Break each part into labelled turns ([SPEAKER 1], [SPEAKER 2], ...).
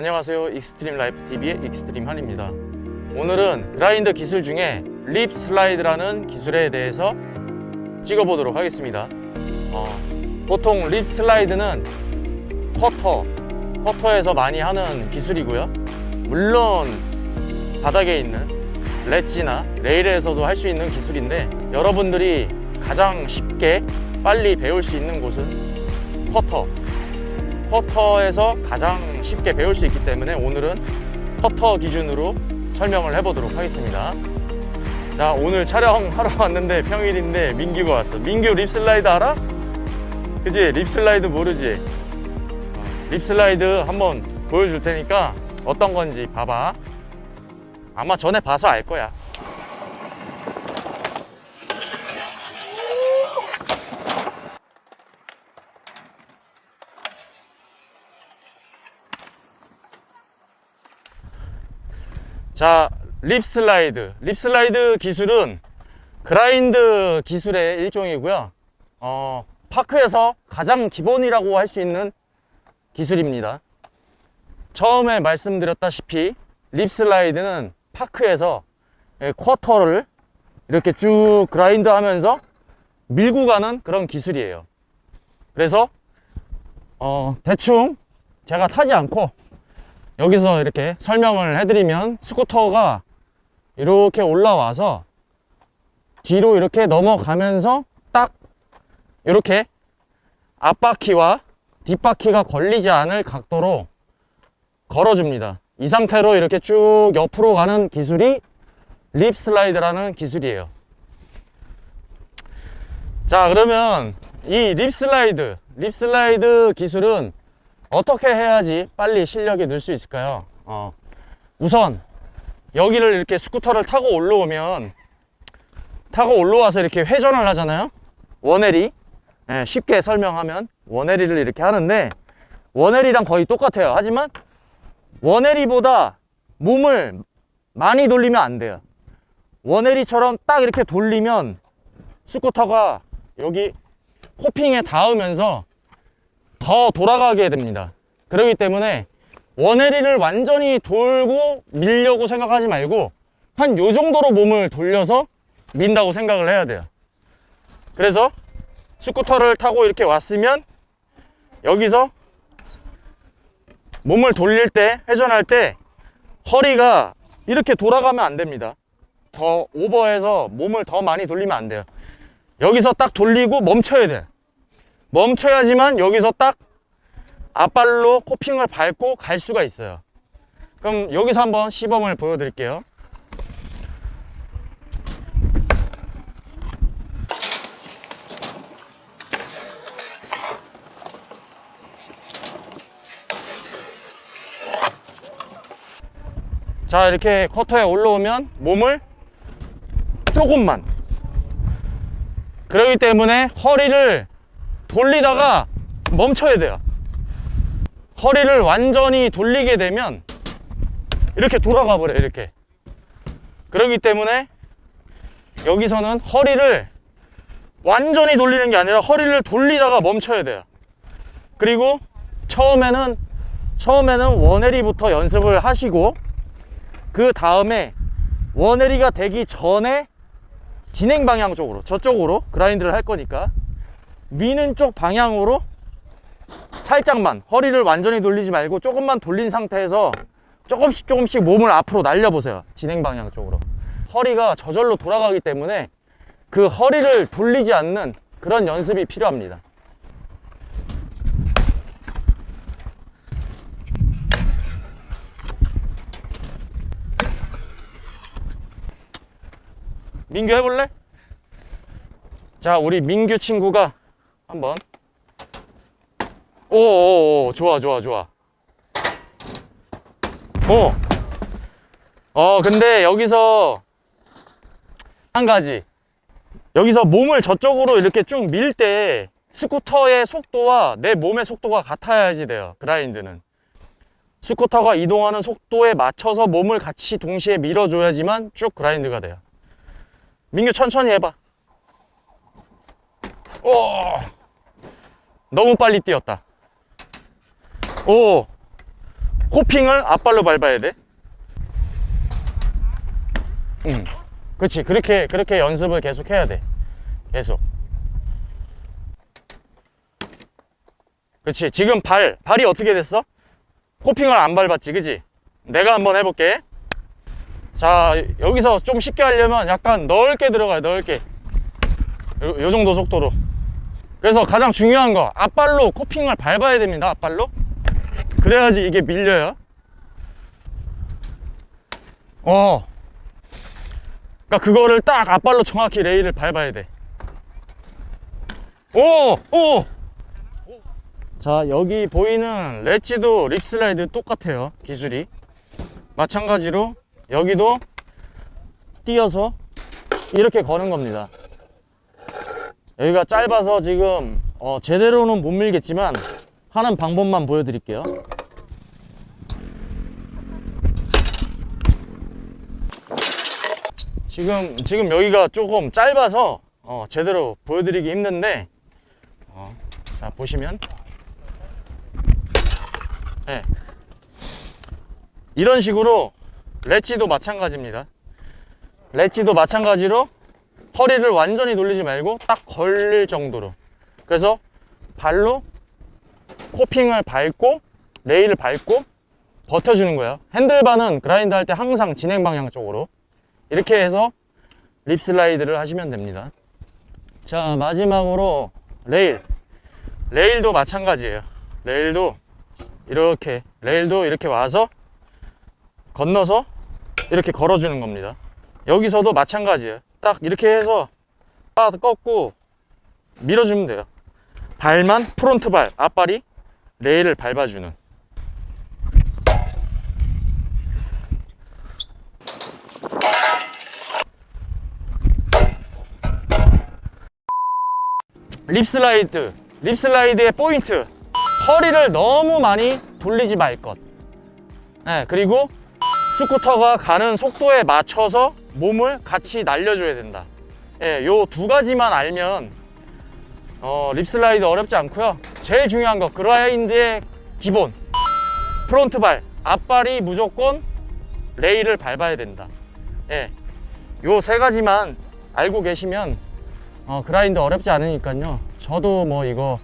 [SPEAKER 1] 안녕하세요. 익스트림 라이프 TV의 익스트림 한입니다. 오늘은 grind 기술 중에 lip slide라는 기술에 대해서 찍어보도록 하겠습니다. 어, 보통 lip slide는 커터 커터에서 많이 하는 기술이고요. 물론 바닥에 있는 렛지나 레일에서도 할 수 있는 기술인데 여러분들이 가장 쉽게 빨리 배울 수 있는 곳은 커터 퍼터에서 가장 쉽게 배울 수 있기 때문에 오늘은 퍼터 기준으로 설명을 해보도록 하겠습니다 자 오늘 촬영하러 왔는데 평일인데 민규가 왔어 민규 lip slide 알아? 그지? lip slide 모르지? lip slide 한번 보여줄 테니까 어떤 건지 봐봐 아마 전에 봐서 알 거야 자, lip slide. Lip slide 기술은 grind 기술의 일종이고요. 어, park에서 가장 기본이라고 할 수 있는 기술입니다. 처음에 말씀드렸다시피 lip slide는 park에서 예, quarter를 이렇게 쭉 grind 하면서 밀고 가는 그런 기술이에요. 그래서 어, 대충 제가 타지 않고 여기서 이렇게 설명을 해드리면 스쿠터가 이렇게 올라와서 뒤로 이렇게 넘어가면서 딱 이렇게 앞바퀴와 뒷바퀴가 걸리지 않을 각도로 걸어줍니다. 이 상태로 이렇게 쭉 옆으로 가는 기술이 립 슬라이드라는 기술이에요. 자 그러면 이 lip slide lip slide 기술은 어떻게 해야지 빨리 실력이 늘 수 있을까요? 어, 우선 여기를 이렇게 스쿠터를 타고 올라오면 타고 올라와서 이렇게 회전을 하잖아요? one eighty. 예, 쉽게 설명하면 one eighty를 이렇게 하는데 one eighty랑 거의 똑같아요. 하지만 one eighty보다 몸을 많이 돌리면 안 돼요. 원해리처럼 딱 이렇게 돌리면 스쿠터가 여기 코핑에 닿으면서 더 돌아가게 됩니다. 그렇기 때문에 원해리를 완전히 돌고 밀려고 생각하지 말고 한 요 정도로 몸을 돌려서 민다고 생각을 해야 돼요. 그래서 스쿠터를 타고 이렇게 왔으면 여기서 몸을 돌릴 때 회전할 때 허리가 이렇게 돌아가면 안 됩니다. 더 오버해서 몸을 더 많이 돌리면 안 돼요. 여기서 딱 돌리고 멈춰야 돼 멈춰야지만 여기서 딱 앞발로 코핑을 밟고 갈 수가 있어요. 그럼 여기서 한번 시범을 보여드릴게요. 자 이렇게 커터에 올라오면 몸을 조금만. 그렇기 때문에 허리를 돌리다가 멈춰야 돼요. 허리를 완전히 돌리게 되면 이렇게 돌아가 버려 이렇게. 그렇기 때문에 여기서는 허리를 완전히 돌리는 게 아니라 허리를 돌리다가 멈춰야 돼요. 그리고 처음에는 처음에는 원해리부터 연습을 하시고 그 다음에 원해리가 되기 전에 진행 방향 쪽으로 저쪽으로 그라인드를 할 거니까 미는 쪽 방향으로 살짝만 허리를 완전히 돌리지 말고 조금만 돌린 상태에서 조금씩 조금씩 몸을 앞으로 날려보세요 진행 방향 쪽으로 허리가 저절로 돌아가기 때문에 그 허리를 돌리지 않는 그런 연습이 필요합니다 민규 해볼래? 자 우리 민규 친구가 한번. 오오오 좋아 좋아 좋아. 어. 어 근데 여기서 한 가지. 여기서 몸을 저쪽으로 이렇게 쭉 밀 때 스쿠터의 속도와 내 몸의 속도가 같아야지 돼요 그라인드는. 스쿠터가 이동하는 속도에 맞춰서 몸을 같이 동시에 밀어줘야지만 쭉 그라인드가 돼요. 민규 천천히 해봐. 오 너무 빨리 뛰었다 오 코핑을 앞발로 밟아야 돼. 응. 그렇지. 그렇게 그렇게 연습을 계속 해야 돼. 계속. 그렇지. 지금 발 발이 어떻게 됐어? 코핑을 안 밟았지, 그지? 내가 한번 해볼게. 자, 여기서 좀 쉽게 하려면 약간 넓게 들어가요, 넓게. 요, 요 정도 속도로. 그래서 가장 중요한 거, 앞발로 코핑을 밟아야 됩니다, 앞발로. 그래야지 이게 밀려요. 어. 그러니까 그거를 딱 앞발로 정확히 레일을 밟아야 돼. 오! 오! 자, 여기 보이는 렛지도 립슬라이드 똑같아요, 기술이. 마찬가지로 여기도 띄어서 이렇게 거는 겁니다. 여기가 짧아서 지금 어, 제대로는 못 밀겠지만 하는 방법만 보여드릴게요. 지금 지금 여기가 조금 짧아서 어, 제대로 보여드리기 힘든데 어, 자 보시면 네. 이런 식으로 렛지도 마찬가지입니다. 렛지도 마찬가지로 허리를 완전히 돌리지 말고 딱 걸릴 정도로. 그래서 발로 코핑을 밟고 레일을 밟고 버텨주는 거예요 핸들바는 그라인드 할 때 항상 진행 방향 쪽으로. 이렇게 해서 lip slide를 하시면 됩니다. 자 마지막으로 레일. 레일도 마찬가지예요. 레일도 이렇게 레일도 이렇게 와서 건너서 이렇게 걸어주는 겁니다. 여기서도 마찬가지예요 딱 이렇게 해서 딱 꺾고 밀어주면 돼요. 발만 front 발 앞발이 레일을 밟아주는. lip slide lip slide의 포인트. 허리를 너무 많이 돌리지 말것. 네, 그리고 스쿠터가 가는 속도에 맞춰서 몸을 같이 날려줘야 된다. 예, 요두 가지만 알면 어, lip slide 어렵지 않고요. 제일 중요한 거 grind의 기본. front 발 앞발이 무조건 레일을 밟아야 된다. 예, 요세 가지만 알고 계시면 어, 그라인드 어렵지 않으니까요. 저도 뭐 이거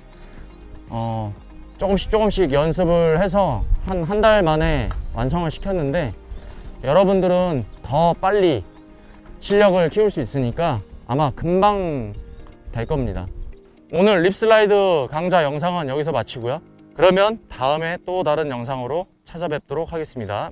[SPEAKER 1] 어, 조금씩 조금씩 연습을 해서 한 한 달 만에 완성을 시켰는데 여러분들은 더 빨리 실력을 키울 수 있으니까 아마 금방 될 겁니다. 오늘 립슬라이드 강좌 영상은 여기서 마치고요. 그러면 다음에 또 다른 영상으로 찾아뵙도록 하겠습니다